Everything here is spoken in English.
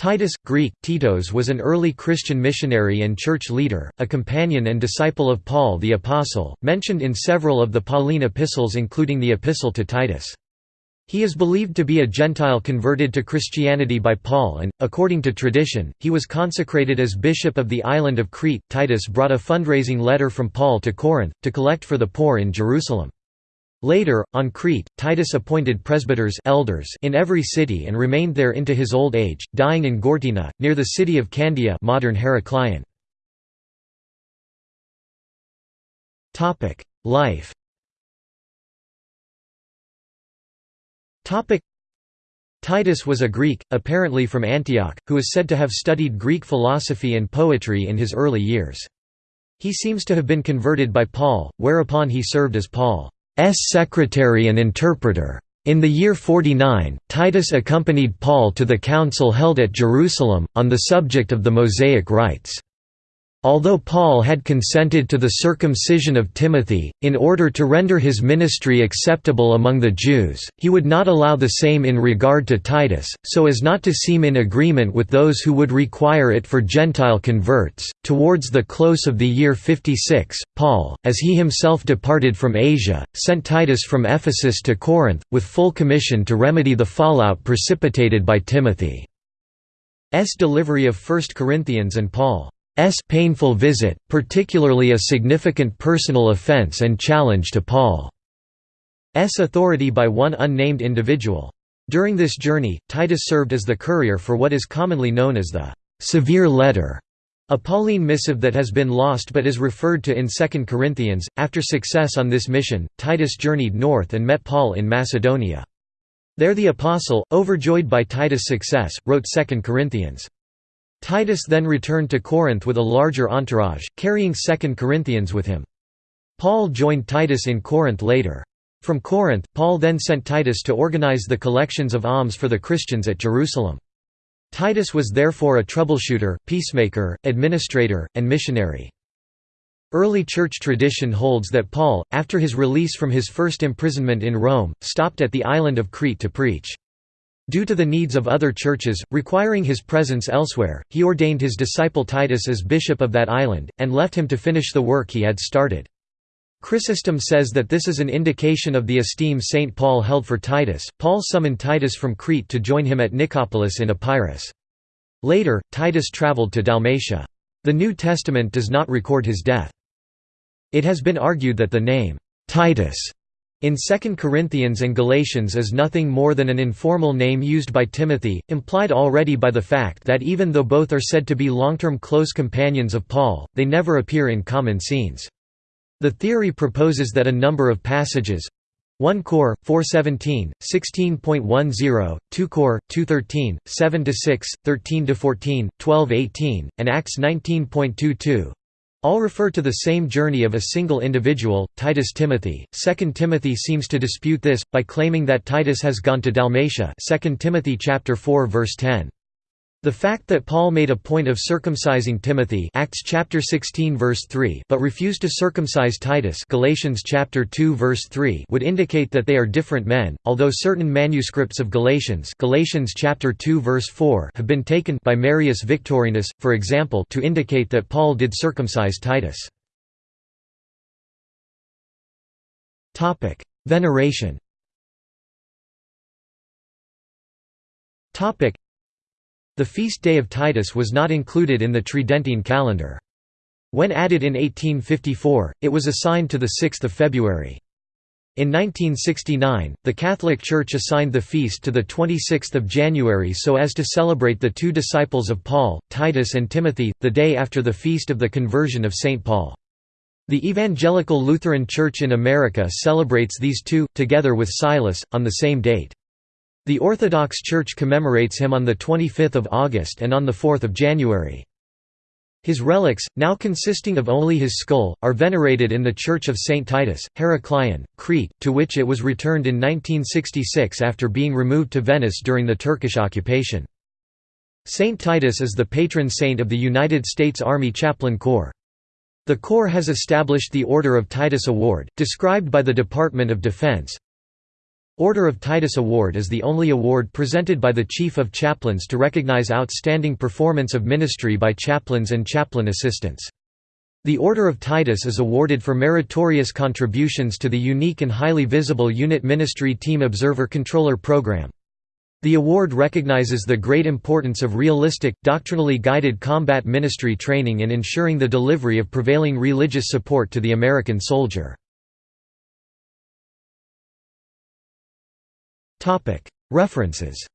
Titus, Greek, Titos was an early Christian missionary and church leader, a companion and disciple of Paul the Apostle, mentioned in several of the Pauline epistles including the Epistle to Titus. He is believed to be a Gentile converted to Christianity by Paul and, according to tradition, he was consecrated as bishop of the island of Crete. Titus brought a fundraising letter from Paul to Corinth, to collect for the poor in Jerusalem. Later, on Crete, Titus appointed presbyters elders in every city and remained there into his old age, dying in Gortyna, near the city of Candia modern Heraclion. Life Titus was a Greek, apparently from Antioch, who is said to have studied Greek philosophy and poetry in his early years. He seems to have been converted by Paul, whereupon he served as Paul. S secretary and interpreter. In the year 49, Titus accompanied Paul to the council held at Jerusalem, on the subject of the Mosaic rites. Although Paul had consented to the circumcision of Timothy, in order to render his ministry acceptable among the Jews, he would not allow the same in regard to Titus, so as not to seem in agreement with those who would require it for Gentile converts. Towards the close of the year 56, Paul, as he himself departed from Asia, sent Titus from Ephesus to Corinth, with full commission to remedy the fallout precipitated by Timothy's delivery of 1 Corinthians and Paul. S painful visit, particularly a significant personal offense and challenge to Paul's authority by one unnamed individual. During this journey, Titus served as the courier for what is commonly known as the «severe letter», a Pauline missive that has been lost but is referred to in 2 Corinthians. After success on this mission, Titus journeyed north and met Paul in Macedonia. There the apostle, overjoyed by Titus' success, wrote 2 Corinthians. Titus then returned to Corinth with a larger entourage, carrying 2 Corinthians with him. Paul joined Titus in Corinth later. From Corinth, Paul then sent Titus to organize the collections of alms for the Christians at Jerusalem. Titus was therefore a troubleshooter, peacemaker, administrator, and missionary. Early church tradition holds that Paul, after his release from his first imprisonment in Rome, stopped at the island of Crete to preach. Due to the needs of other churches, requiring his presence elsewhere, he ordained his disciple Titus as bishop of that island, and left him to finish the work he had started. Chrysostom says that this is an indication of the esteem St. Paul held for Titus. Paul summoned Titus from Crete to join him at Nicopolis in Epirus. Later, Titus travelled to Dalmatia. The New Testament does not record his death. It has been argued that the name, Titus, in 2 Corinthians and Galatians is nothing more than an informal name used by Timothy, implied already by the fact that even though both are said to be long-term close companions of Paul, they never appear in common scenes. The theory proposes that a number of passages 1 Cor. 417, 16.10, 2 Cor. 213, 7–6, 13–14, 12–18, and Acts 19.22 all refer to the same journey of a single individual, Titus Timothy. 2 Timothy seems to dispute this by claiming that Titus has gone to Dalmatia. 2 Timothy chapter 4 verse 10. The fact that Paul made a point of circumcising Timothy Acts chapter 16 verse 3 but refused to circumcise Titus Galatians chapter 2 verse 3 would indicate that they are different men, although certain manuscripts of Galatians Galatians chapter 2 verse 4 have been taken by Marius Victorinus, for example to indicate that Paul did circumcise Titus. Veneration the feast day of Titus was not included in the Tridentine calendar. When added in 1854, it was assigned to 6 February. In 1969, the Catholic Church assigned the feast to 26 January so as to celebrate the two disciples of Paul, Titus and Timothy, the day after the feast of the conversion of St. Paul. The Evangelical Lutheran Church in America celebrates these two, together with Silas, on the same date. The Orthodox Church commemorates him on 25 August and on 4 January. His relics, now consisting of only his skull, are venerated in the Church of St. Titus, Heraclion, Crete, to which it was returned in 1966 after being removed to Venice during the Turkish occupation. St. Titus is the patron saint of the United States Army Chaplain Corps. The Corps has established the Order of Titus Award, described by the Department of Defense, Order of Titus Award is the only award presented by the Chief of Chaplains to recognize outstanding performance of ministry by chaplains and chaplain assistants. The Order of Titus is awarded for meritorious contributions to the unique and highly visible Unit Ministry Team Observer Controller program. The award recognizes the great importance of realistic, doctrinally guided combat ministry training in ensuring the delivery of prevailing religious support to the American soldier. References